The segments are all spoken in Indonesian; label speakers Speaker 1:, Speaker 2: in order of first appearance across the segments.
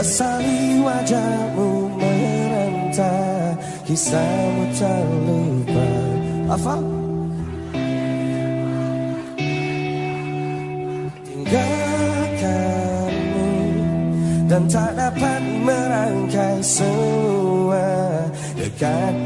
Speaker 1: Sesali wajahmu merentah Kisahmu terlupa apa? Tinggalkanmu Dan tak dapat merangkai semua Dekat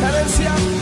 Speaker 1: Carencia.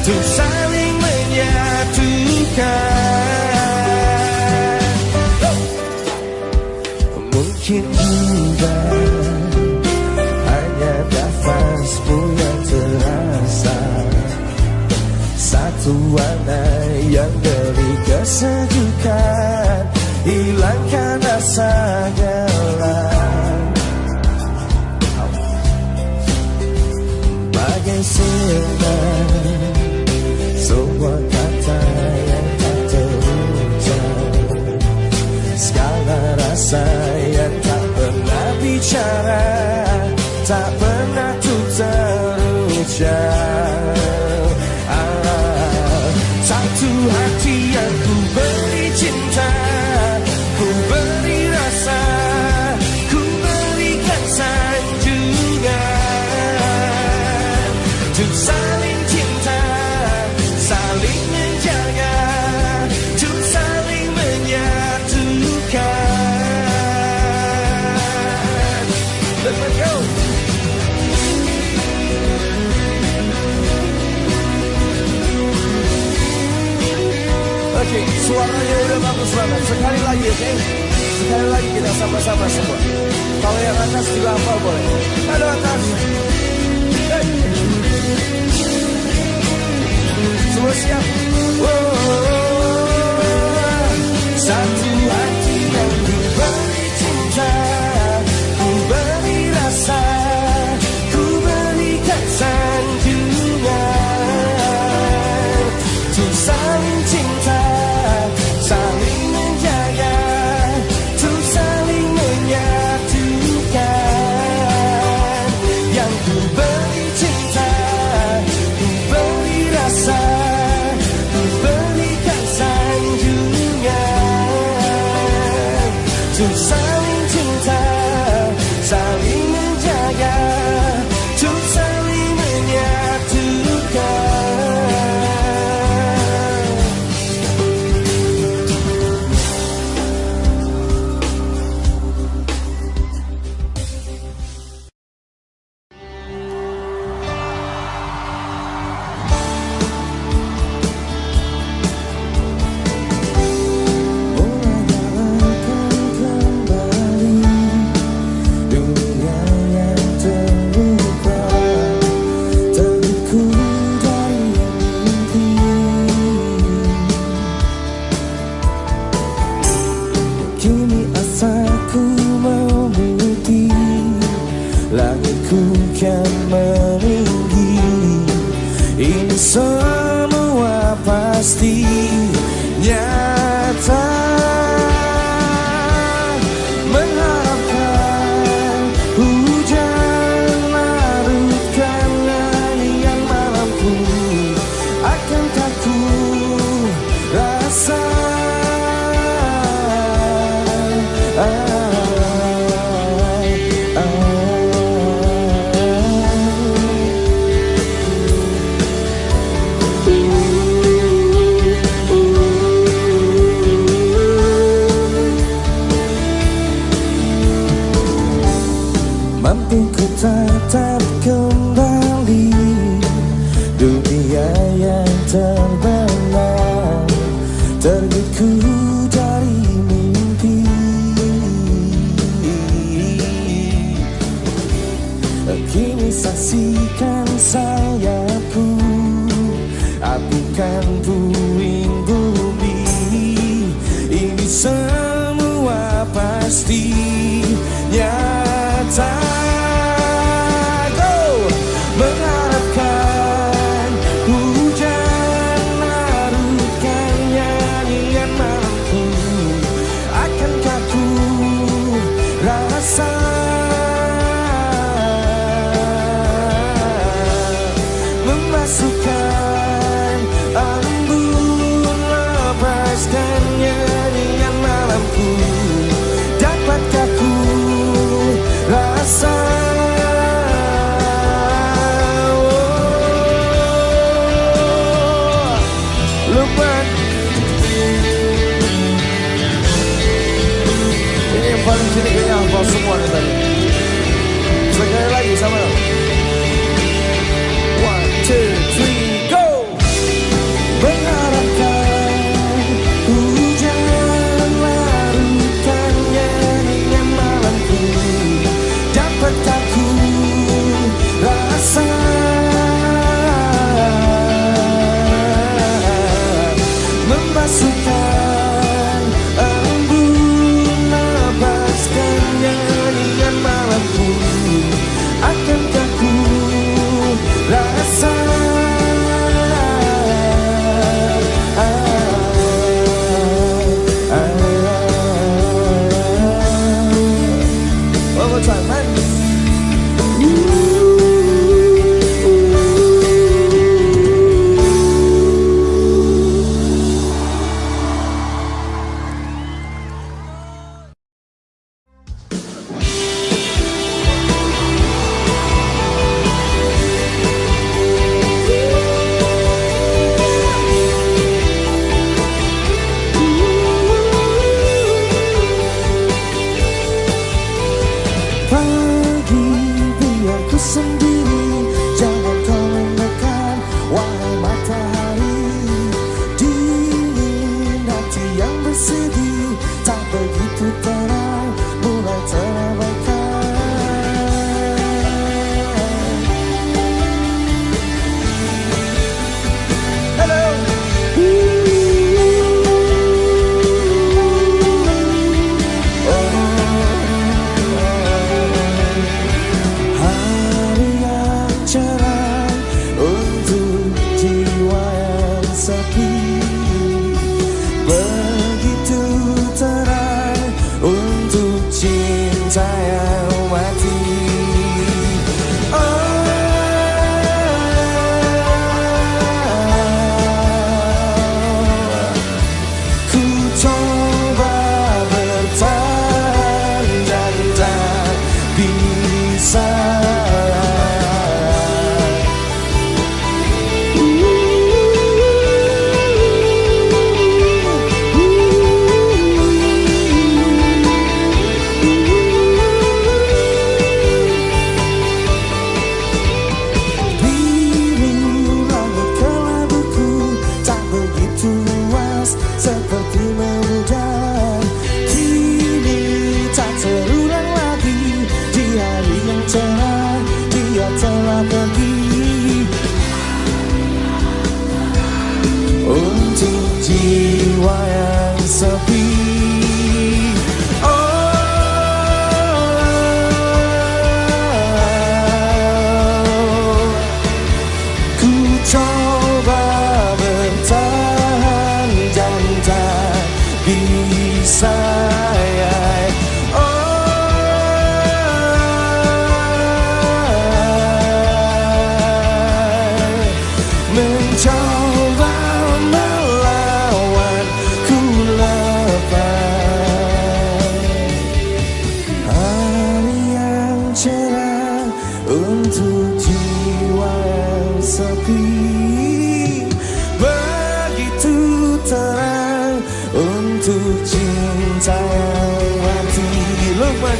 Speaker 1: Untuk saling menyatukan. Mungkin juga Hanya nafasmu yang terasa. Satu warna yang beri kesejukan Hilangkan rasa gelap. Bagai senang Saya tak pernah bicara Tak pernah tuh terucap. bagus banget. Sekali lagi, oke? Okay? Sekali lagi kita sama-sama semua. Kalau yang atas juga apa boleh. Kalau atas. Hey. Semua siap?
Speaker 2: Wow. Satu. Kian meninggi Ini semua pasti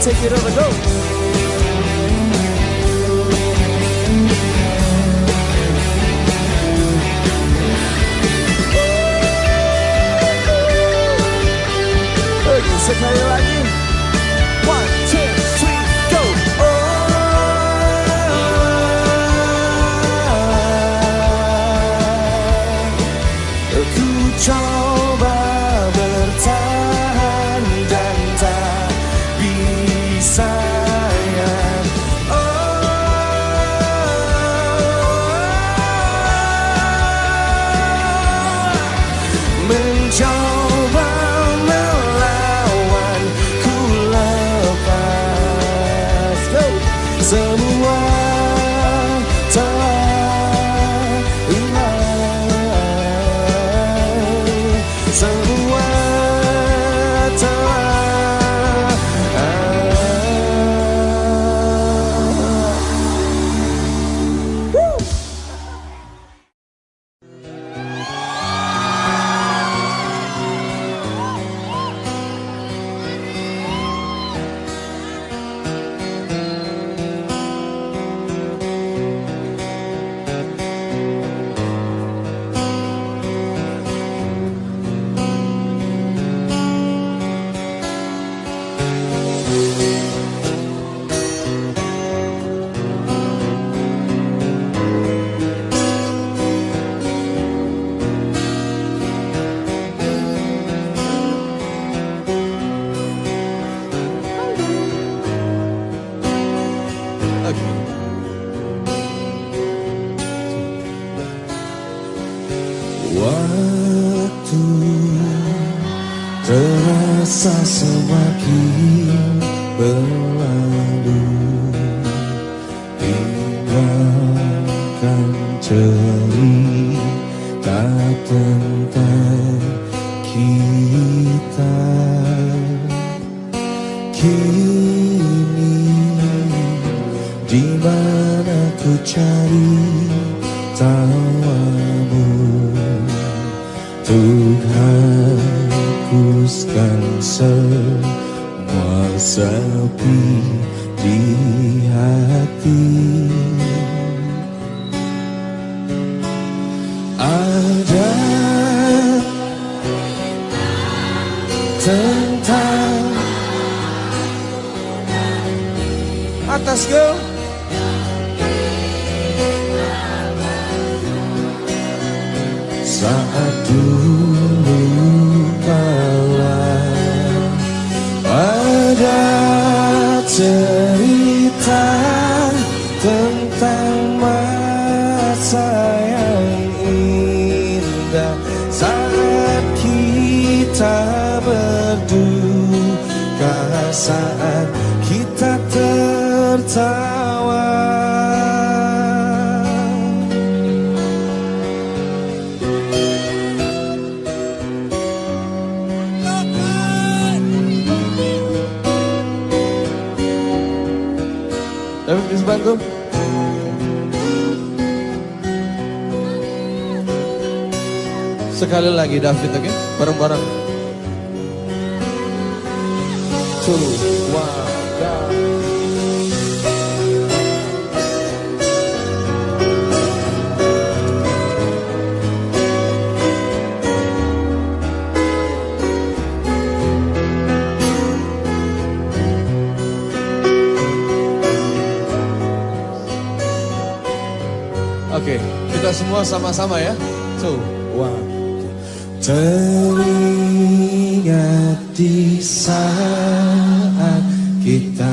Speaker 1: take it over, go. Lagi David, oke? Okay? Bareng-bareng. Two, one. Oke, okay, kita semua sama-sama ya. One.
Speaker 2: Teringat di saat kita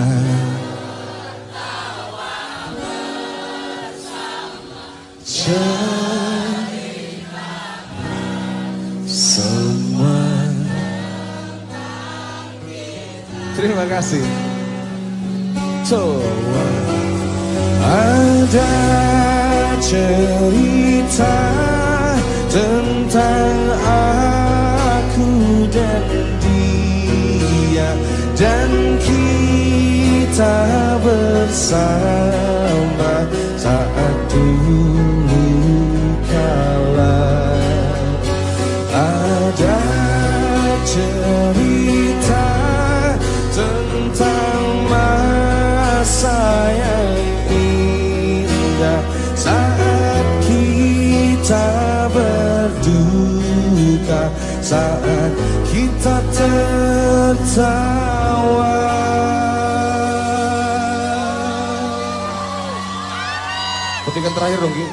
Speaker 2: semua
Speaker 1: Terima kasih. One.
Speaker 2: Ada cerita tentang aku dan dia dan kita bersama sawah.
Speaker 1: Petikan terakhir dong Ki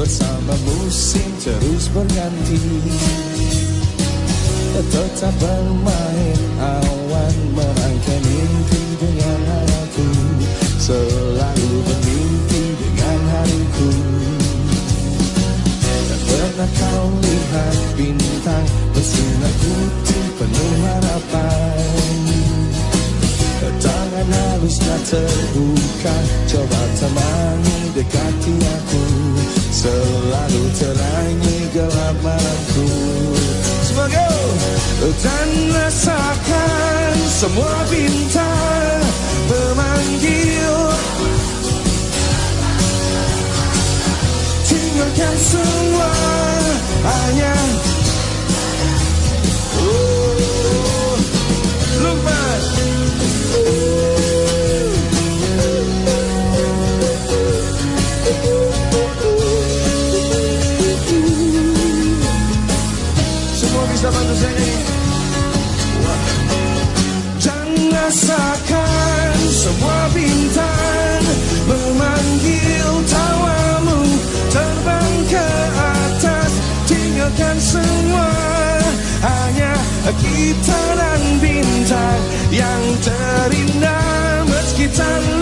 Speaker 2: bersama musim terus berganti. Tetap bermain awan merangkai mimpi dengan harapu Selalu bermimpi dengan hariku. Dan pernah kau lihat bintang bersinar putih penuh harapan. Tangan halusnya terbuka Coba temani dekati aku. Selalu terangi gelap malamku. Sebagai dan rasakan semua bintang memanggil Tinggalkan semua hanya. Oh, Lupa. rasakan semua bintang memanggil tawamu terbang ke atas tinggalkan semua. Hanya kita dan bintang yang terindah meski tanpa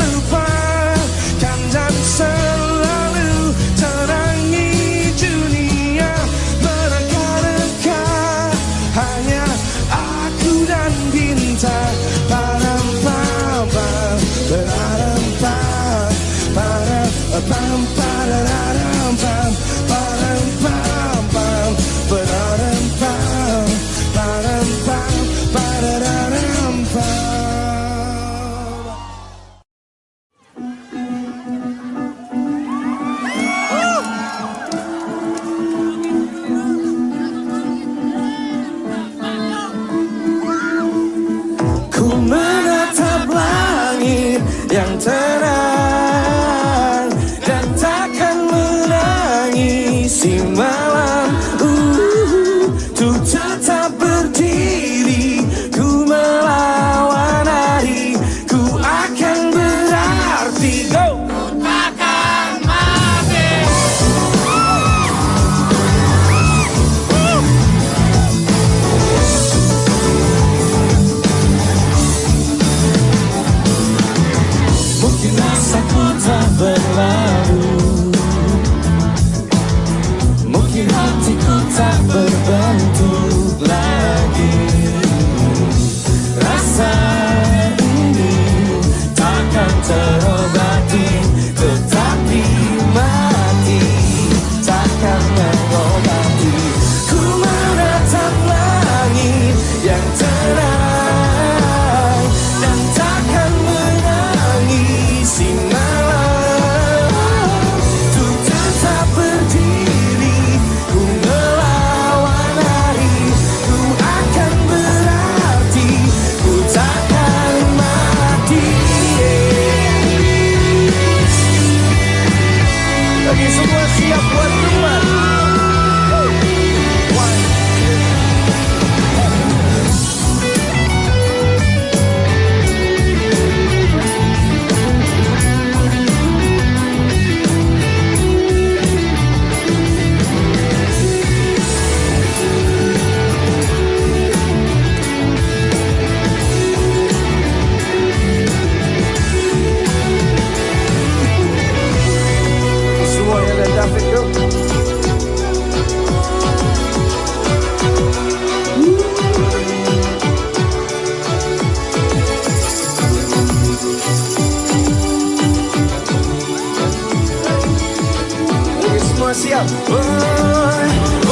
Speaker 2: Semuanya dan David go Oke, semua siap. Oh, oh,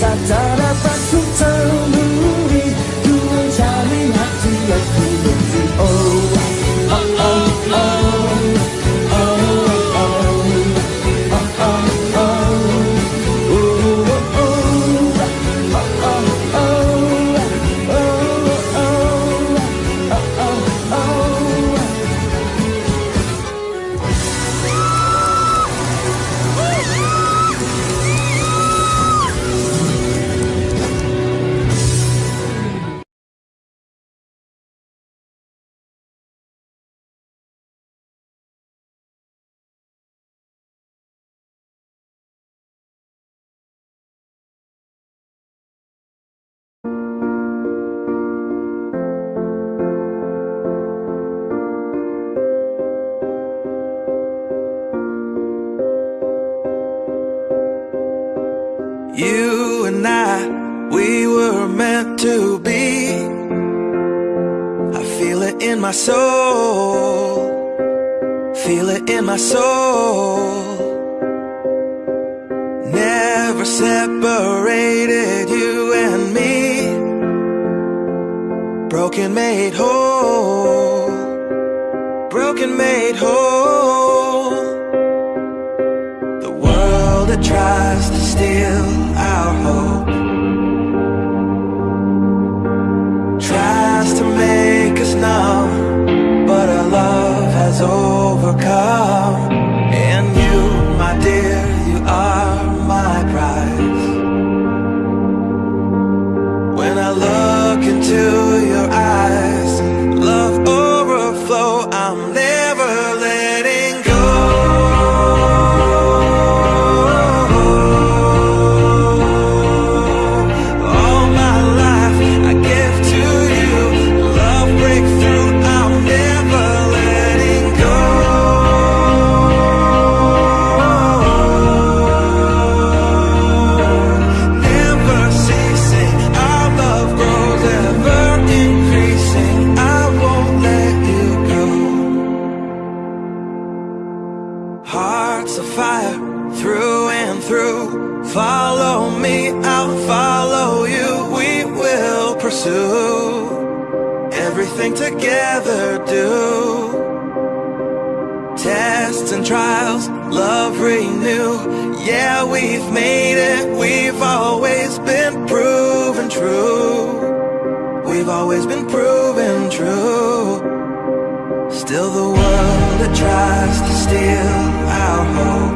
Speaker 3: Ta-da. my soul. Feel it in my soul. Never separated you and me. Broken made whole. Broken made whole. overcome. And you, my dear, you are my prize. When I look into true. We've always been proven true. Still the world that tries to steal our hope.